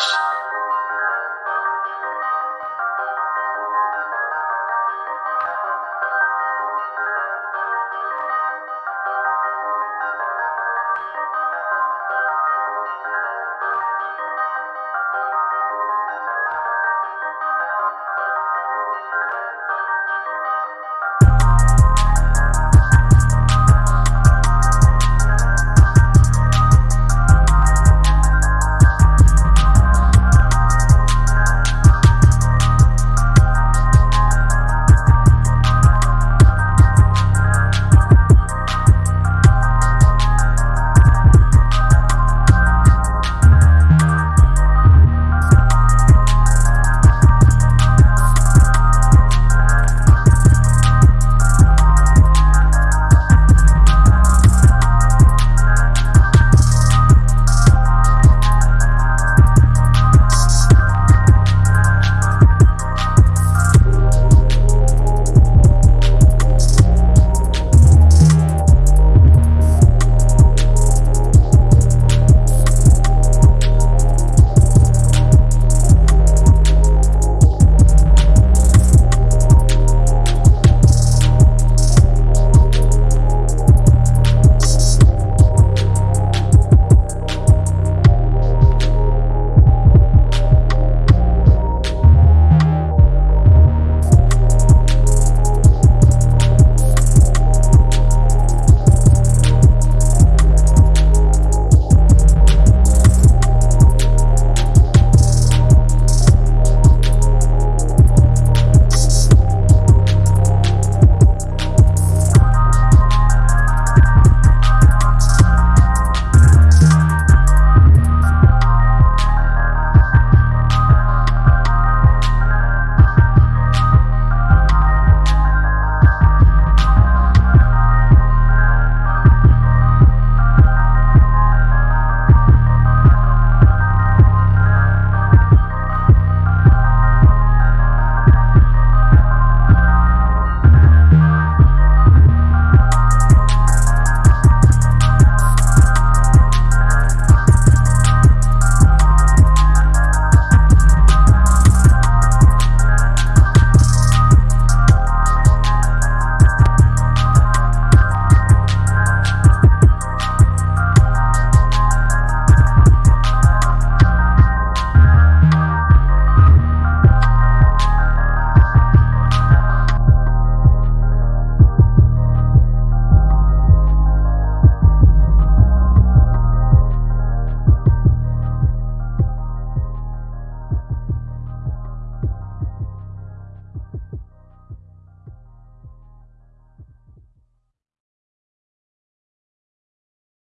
Peace.